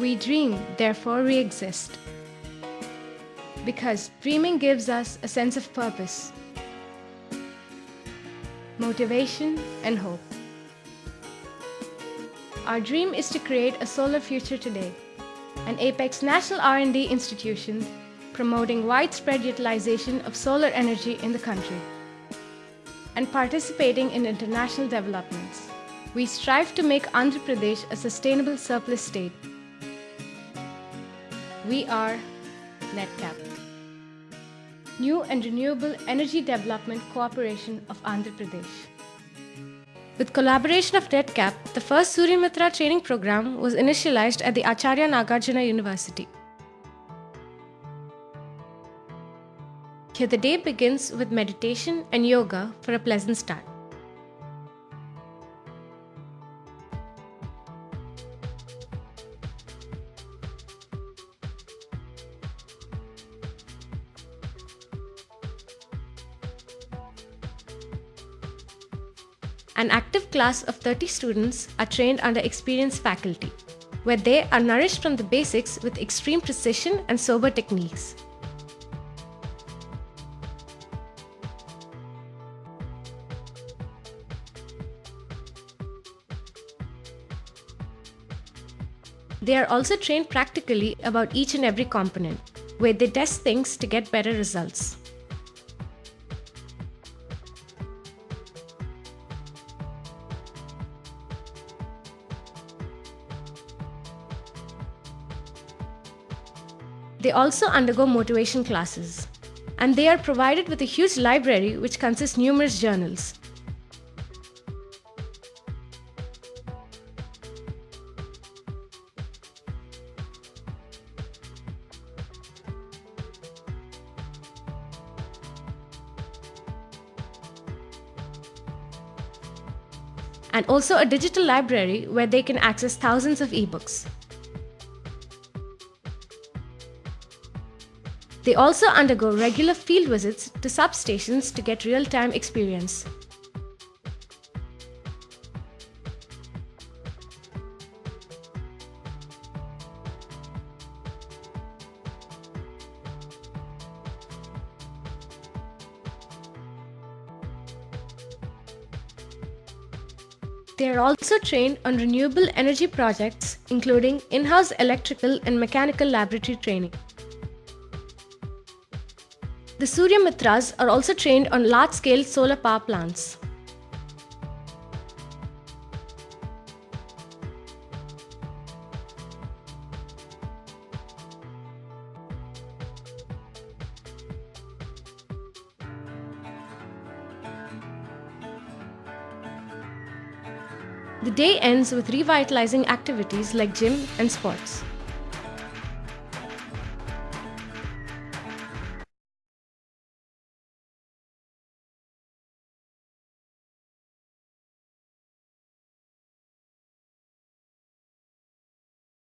We dream, therefore we exist. Because dreaming gives us a sense of purpose, motivation, and hope. Our dream is to create a solar future today, an apex national R&D institution promoting widespread utilization of solar energy in the country and participating in international developments. We strive to make Andhra Pradesh a sustainable surplus state. We are NREDCAP, New and Renewable Energy Development Corporation of Andhra Pradesh. With collaboration of NREDCAP, the first Suryamitra training program was initialized at the Acharya Nagarjuna University. Here the day begins with meditation and yoga for a pleasant start. An active class of 30 students are trained under experienced faculty, where they are nourished from the basics with extreme precision and sober techniques. They are also trained practically about each and every component, where they test things to get better results. They also undergo motivation classes, and they are provided with a huge library which consists numerous journals. and also a digital library where they can access thousands of ebooks. They also undergo regular field visits to substations to get real-time experience. They are also trained on renewable energy projects, including in-house electrical and mechanical laboratory training. The Surya Mitras are also trained on large-scale solar power plants. The day ends with revitalizing activities like gym and sports.